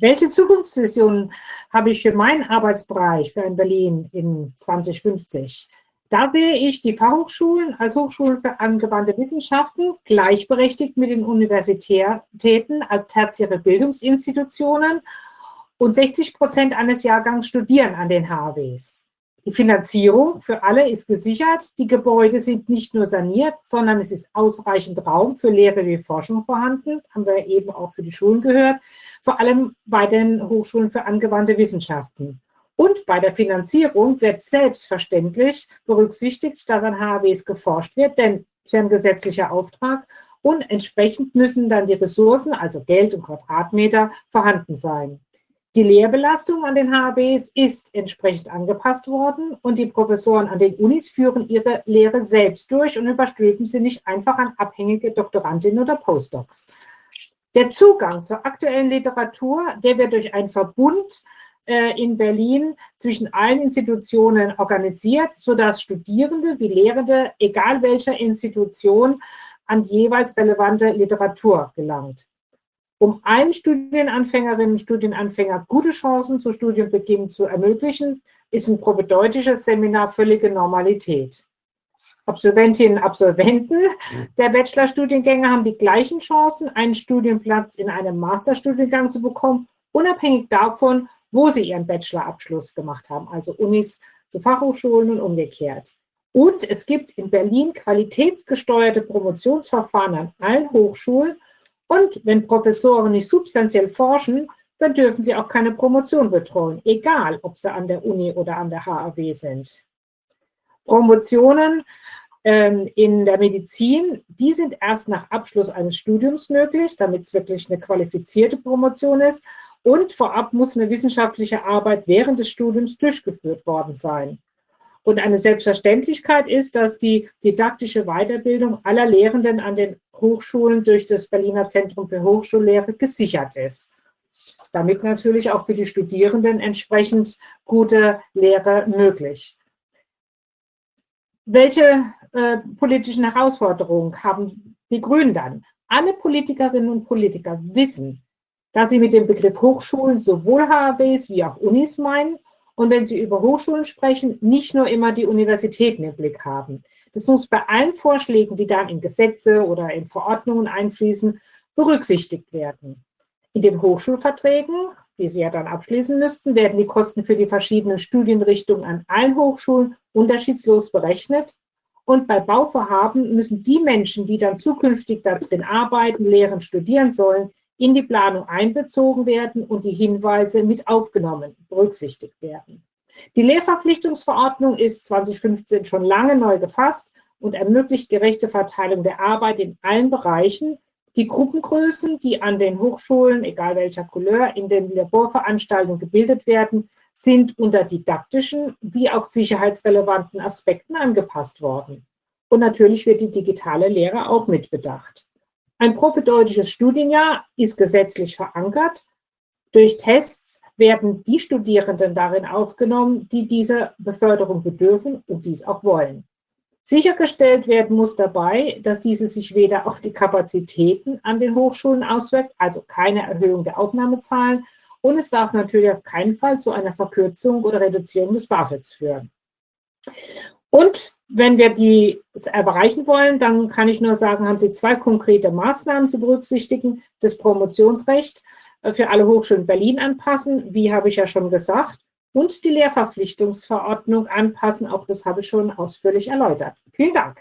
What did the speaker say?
Welche Zukunftsvisionen habe ich für meinen Arbeitsbereich für ein Berlin in 2050? Da sehe ich die Fachhochschulen als Hochschulen für angewandte Wissenschaften gleichberechtigt mit den Universitäten als tertiäre Bildungsinstitutionen und 60 Prozent eines Jahrgangs studieren an den HWs. Die Finanzierung für alle ist gesichert. Die Gebäude sind nicht nur saniert, sondern es ist ausreichend Raum für Lehre wie Forschung vorhanden. Haben wir eben auch für die Schulen gehört. Vor allem bei den Hochschulen für angewandte Wissenschaften. Und bei der Finanzierung wird selbstverständlich berücksichtigt, dass an HWs geforscht wird, denn es ist ein gesetzlicher Auftrag und entsprechend müssen dann die Ressourcen, also Geld und Quadratmeter, vorhanden sein. Die Lehrbelastung an den HBs ist entsprechend angepasst worden und die Professoren an den Unis führen ihre Lehre selbst durch und überstülpen sie nicht einfach an abhängige Doktorandinnen oder Postdocs. Der Zugang zur aktuellen Literatur, der wird durch einen Verbund äh, in Berlin zwischen allen Institutionen organisiert, sodass Studierende wie Lehrende, egal welcher Institution, an jeweils relevante Literatur gelangt um allen Studienanfängerinnen und Studienanfänger gute Chancen zu Studienbeginn zu ermöglichen, ist ein propedeutisches Seminar völlige Normalität. Absolventinnen und Absolventen der Bachelorstudiengänge haben die gleichen Chancen, einen Studienplatz in einem Masterstudiengang zu bekommen, unabhängig davon, wo sie ihren Bachelorabschluss gemacht haben, also Unis zu Fachhochschulen und umgekehrt. Und es gibt in Berlin qualitätsgesteuerte Promotionsverfahren an allen Hochschulen und wenn Professoren nicht substanziell forschen, dann dürfen sie auch keine Promotion betreuen, egal ob sie an der Uni oder an der HAW sind. Promotionen ähm, in der Medizin, die sind erst nach Abschluss eines Studiums möglich, damit es wirklich eine qualifizierte Promotion ist. Und vorab muss eine wissenschaftliche Arbeit während des Studiums durchgeführt worden sein. Und eine Selbstverständlichkeit ist, dass die didaktische Weiterbildung aller Lehrenden an den Hochschulen durch das Berliner Zentrum für Hochschullehre gesichert ist. Damit natürlich auch für die Studierenden entsprechend gute Lehre möglich. Welche äh, politischen Herausforderungen haben die Grünen dann? Alle Politikerinnen und Politiker wissen, dass sie mit dem Begriff Hochschulen sowohl HAWs wie auch Unis meinen und wenn Sie über Hochschulen sprechen, nicht nur immer die Universitäten im Blick haben. Das muss bei allen Vorschlägen, die dann in Gesetze oder in Verordnungen einfließen, berücksichtigt werden. In den Hochschulverträgen, die Sie ja dann abschließen müssten, werden die Kosten für die verschiedenen Studienrichtungen an allen Hochschulen unterschiedslos berechnet. Und bei Bauvorhaben müssen die Menschen, die dann zukünftig darin arbeiten, lehren, studieren sollen, in die Planung einbezogen werden und die Hinweise mit aufgenommen, berücksichtigt werden. Die Lehrverpflichtungsverordnung ist 2015 schon lange neu gefasst und ermöglicht gerechte Verteilung der Arbeit in allen Bereichen. Die Gruppengrößen, die an den Hochschulen, egal welcher Couleur, in den Laborveranstaltungen gebildet werden, sind unter didaktischen wie auch sicherheitsrelevanten Aspekten angepasst worden. Und natürlich wird die digitale Lehre auch mitbedacht. Ein propedeutisches Studienjahr ist gesetzlich verankert. Durch Tests werden die Studierenden darin aufgenommen, die dieser Beförderung bedürfen und dies auch wollen. Sichergestellt werden muss dabei, dass diese sich weder auf die Kapazitäten an den Hochschulen auswirkt, also keine Erhöhung der Aufnahmezahlen, und es darf natürlich auf keinen Fall zu einer Verkürzung oder Reduzierung des BAföGs führen. Und wenn wir die erreichen wollen, dann kann ich nur sagen, haben Sie zwei konkrete Maßnahmen zu berücksichtigen. Das Promotionsrecht äh, für alle Hochschulen Berlin anpassen, wie habe ich ja schon gesagt, und die Lehrverpflichtungsverordnung anpassen, auch das habe ich schon ausführlich erläutert. Vielen Dank.